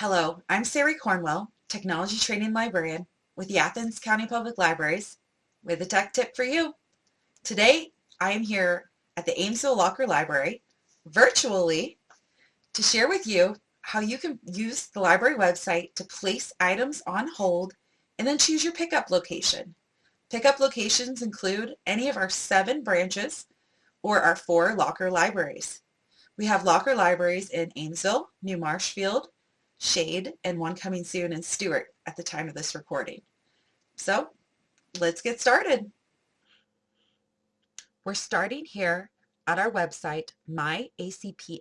Hello, I'm Sari Cornwell, Technology Training Librarian with the Athens County Public Libraries with a tech tip for you. Today, I am here at the Amesville Locker Library virtually to share with you how you can use the library website to place items on hold and then choose your pickup location. Pickup locations include any of our seven branches or our four locker libraries. We have locker libraries in Amesville, New Marshfield, Shade, and one coming soon in Stewart at the time of this recording. So let's get started. We're starting here at our website, myacpl.org.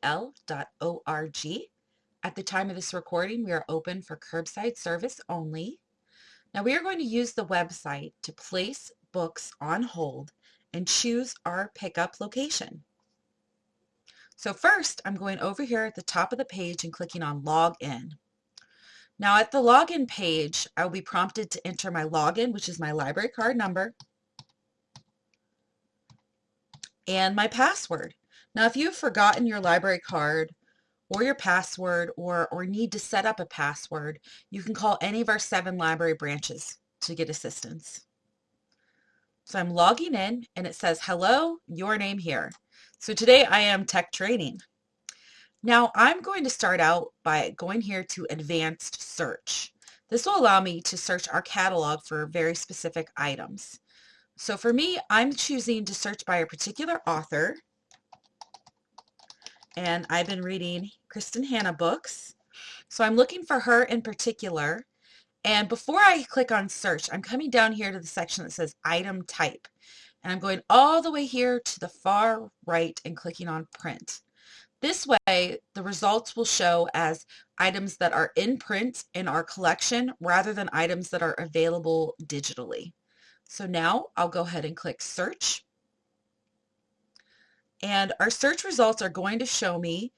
At the time of this recording, we are open for curbside service only. Now we are going to use the website to place books on hold and choose our pickup location. So first, I'm going over here at the top of the page and clicking on Login. Now at the login page, I will be prompted to enter my login, which is my library card number, and my password. Now if you've forgotten your library card or your password or, or need to set up a password, you can call any of our seven library branches to get assistance. So I'm logging in and it says, hello, your name here. So today I am tech training. Now I'm going to start out by going here to advanced search. This will allow me to search our catalog for very specific items. So for me, I'm choosing to search by a particular author. And I've been reading Kristen Hannah books. So I'm looking for her in particular. And before I click on search, I'm coming down here to the section that says item type. And I'm going all the way here to the far right and clicking on print. This way, the results will show as items that are in print in our collection rather than items that are available digitally. So now I'll go ahead and click search. And our search results are going to show me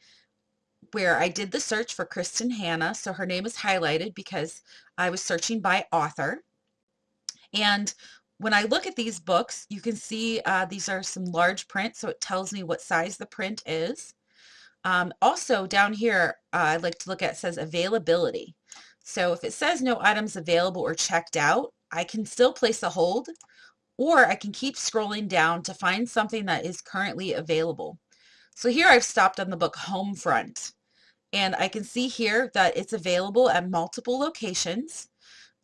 where I did the search for Kristen Hannah. So her name is highlighted because I was searching by author. And when I look at these books, you can see uh, these are some large print, so it tells me what size the print is. Um, also down here, uh, I'd like to look at says availability. So if it says no items available or checked out, I can still place a hold or I can keep scrolling down to find something that is currently available. So here I've stopped on the book Homefront and I can see here that it's available at multiple locations.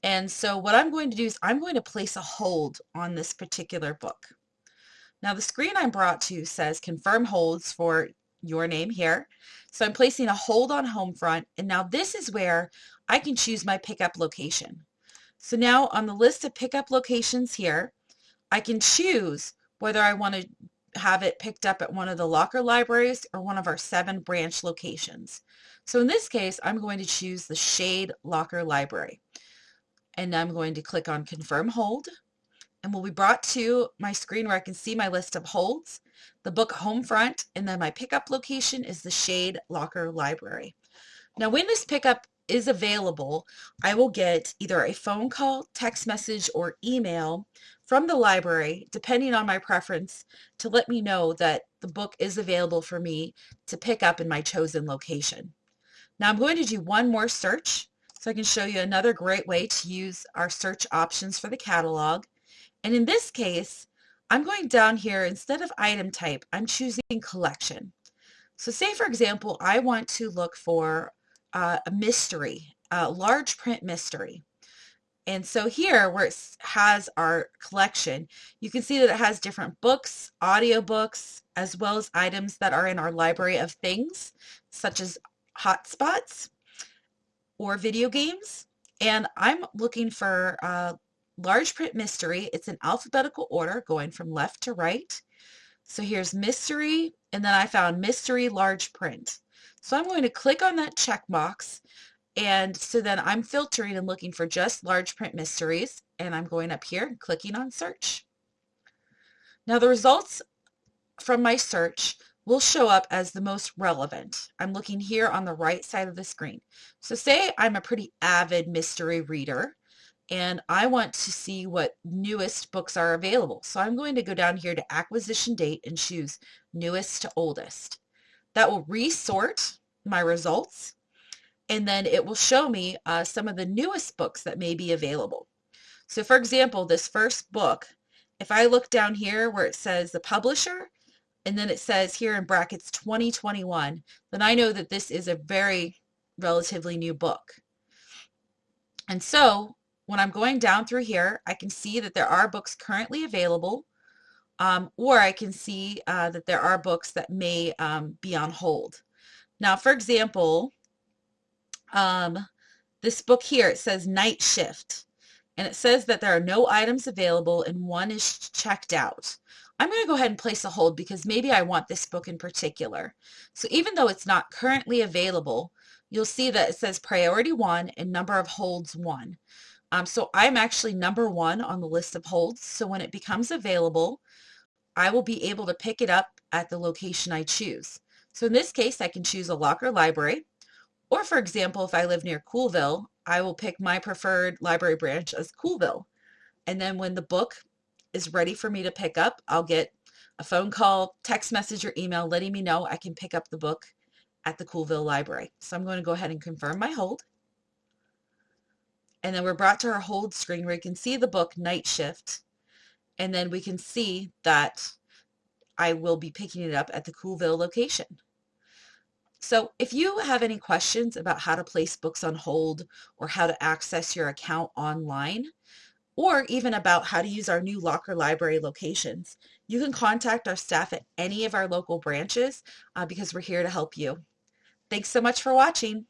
And so what I'm going to do is I'm going to place a hold on this particular book. Now the screen I'm brought to says confirm holds for your name here. So I'm placing a hold on Homefront and now this is where I can choose my pickup location. So now on the list of pickup locations here, I can choose whether I want to have it picked up at one of the locker libraries or one of our seven branch locations. So in this case, I'm going to choose the Shade Locker Library. And I'm going to click on Confirm Hold. And we'll be brought to my screen where I can see my list of holds, the book Homefront, and then my pickup location is the Shade Locker Library. Now when this pickup is available, I will get either a phone call, text message, or email from the library, depending on my preference, to let me know that the book is available for me to pick up in my chosen location. Now I'm going to do one more search so I can show you another great way to use our search options for the catalog. And in this case, I'm going down here, instead of item type, I'm choosing collection. So say for example, I want to look for uh, a mystery, a large print mystery. And so here where it has our collection, you can see that it has different books, audiobooks, as well as items that are in our library of things, such as hotspots or video games. And I'm looking for large print mystery. It's in alphabetical order going from left to right. So here's mystery, and then I found mystery large print. So I'm going to click on that check box and so then I'm filtering and looking for just large print mysteries and I'm going up here clicking on search. Now the results from my search will show up as the most relevant. I'm looking here on the right side of the screen. So say I'm a pretty avid mystery reader and I want to see what newest books are available. So I'm going to go down here to acquisition date and choose newest to oldest. That will resort my results and then it will show me uh, some of the newest books that may be available. So for example, this first book, if I look down here where it says the publisher, and then it says here in brackets 2021, then I know that this is a very relatively new book. And so when I'm going down through here, I can see that there are books currently available, um, or I can see uh, that there are books that may um, be on hold. Now, for example, um, this book here, it says Night Shift, and it says that there are no items available and one is checked out. I'm going to go ahead and place a hold because maybe I want this book in particular. So even though it's not currently available, you'll see that it says priority one and number of holds one. Um, so I'm actually number one on the list of holds. So when it becomes available, I will be able to pick it up at the location I choose. So in this case, I can choose a locker library. Or for example, if I live near Coolville, I will pick my preferred library branch as Coolville. And then when the book is ready for me to pick up, I'll get a phone call, text message, or email letting me know I can pick up the book at the Coolville Library. So I'm going to go ahead and confirm my hold. And then we're brought to our hold screen where you can see the book Night Shift. And then we can see that I will be picking it up at the Coolville location. So if you have any questions about how to place books on hold or how to access your account online, or even about how to use our new locker library locations, you can contact our staff at any of our local branches uh, because we're here to help you. Thanks so much for watching.